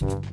you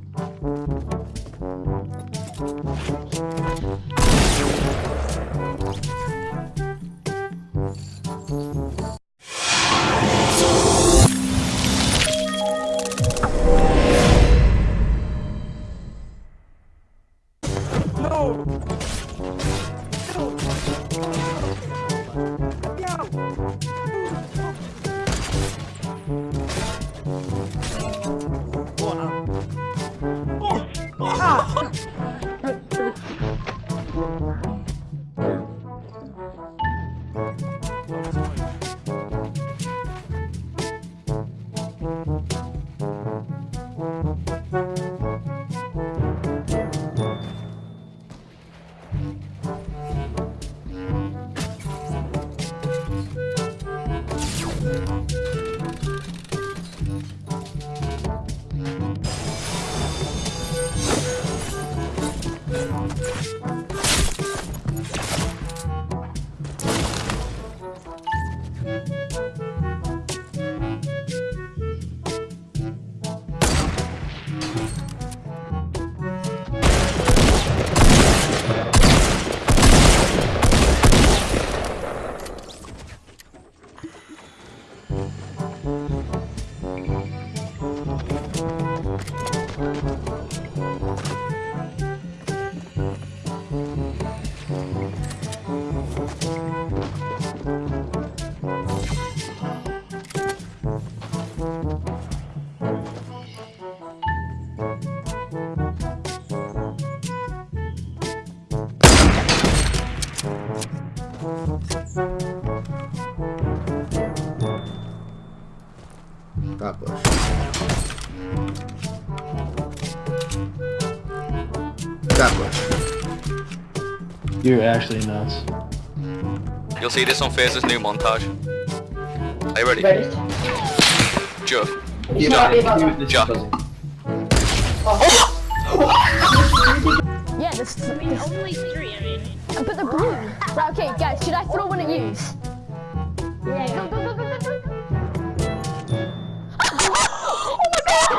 God bless. God bless. You're actually nuts. You'll see this on Faze's new montage. Are you ready? Ready? Joe. Yeah, Happy about that. This is Ja. buzzing. Oh. Yeah, this. I mean, only three, I mean. But the blue. Right, okay, guys, should I throw one at you? Yeah, Go, go, go, go, go, go.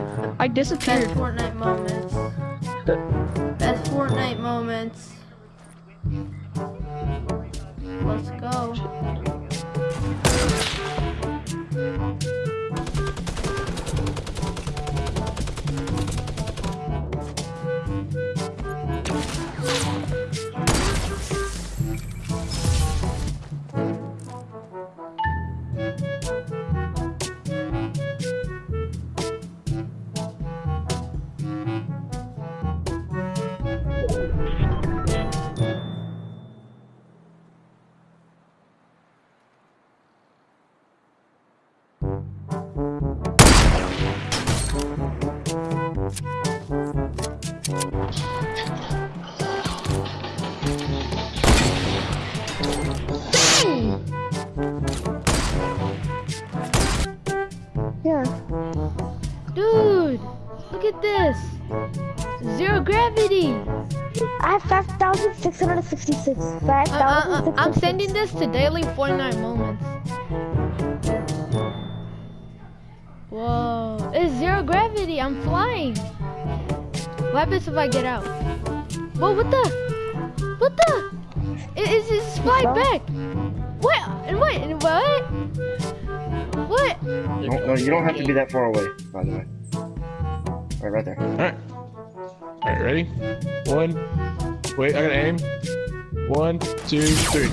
Fortnite. I Best disappeared. Fortnite moments. Best Fortnite moments. Let's go. Zero gravity. I have 5,666. Uh, uh, uh, I'm sending this to Daily Fortnite Moments. Whoa, it's zero gravity. I'm flying. What happens if I get out? Whoa, what the? What the? It, it's, it's fly back. What? And what? And what? What? No, no, you don't have to be that far away, by the way. Right, right there. Alright. Alright, ready? One. Wait, I gotta aim. One, two, three.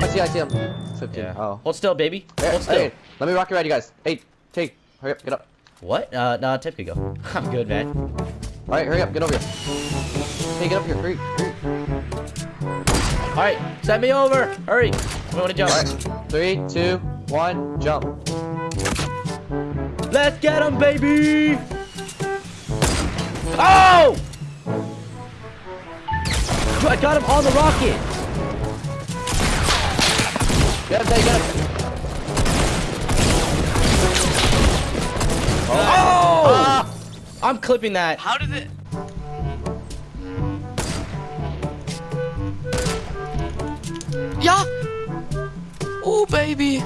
I see, I see him. 15. Yeah. Oh. Hold still, baby. Hey, Hold still. hey, let me rock you ride, you guys. Hey, take. Hurry up, get up. What? Uh, no, Tip could go. I'm good, man. Alright, hurry up, get over here. Hey, get up here, hurry, hurry. All right, send me over. Hurry. I want to jump. Alright, three, two, one, jump. Let's get him, baby! Oh! I got him on the rocket. Get him, get him. Oh! Ah! I'm clipping that. How did it? Yeah. Oh baby.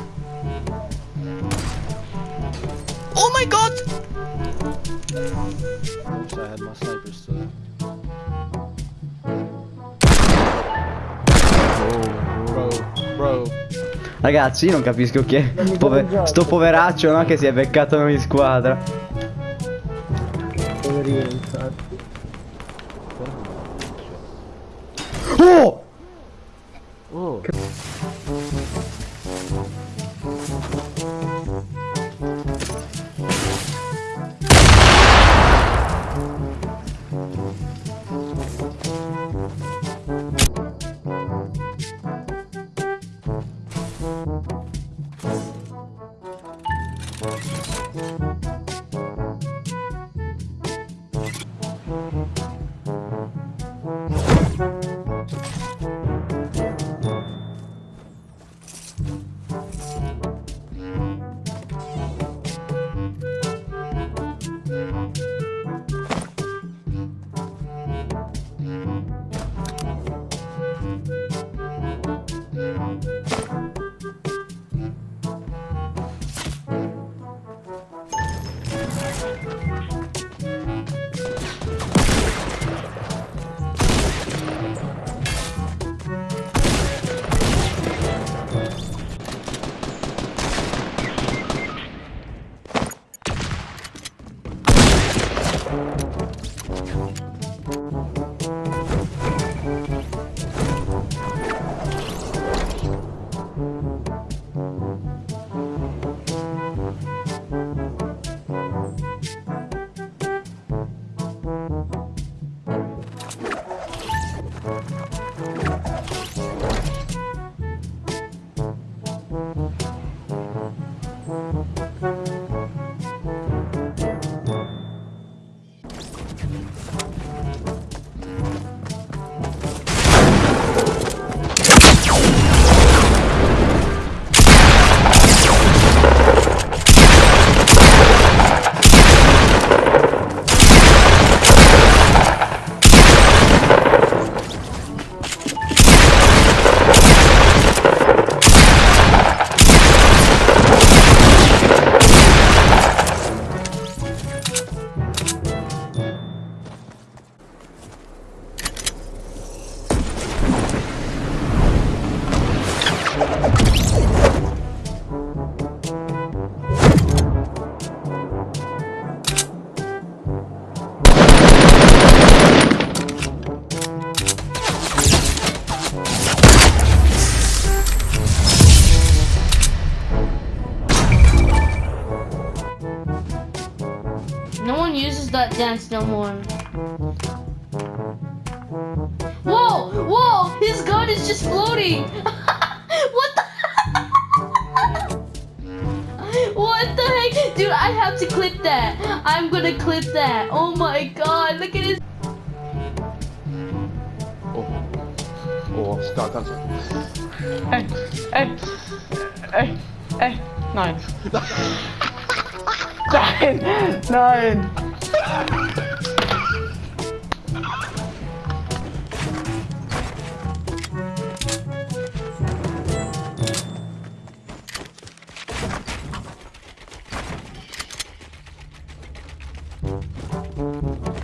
Oh my god. Wish I had my sniper still. Bro, bro. Ragazzi, io non capisco chi è. Pove- sto poveraccio, no? Che si è beccato noi in squadra. Poverino, infatti. Oh. That dance no more. Whoa! Whoa! His gun is just floating! what the What the heck? Dude, I have to clip that. I'm gonna clip that. Oh my god, look at his Oh, stop, stop, stop. Hey, hey, hey, Thank mm -hmm. you.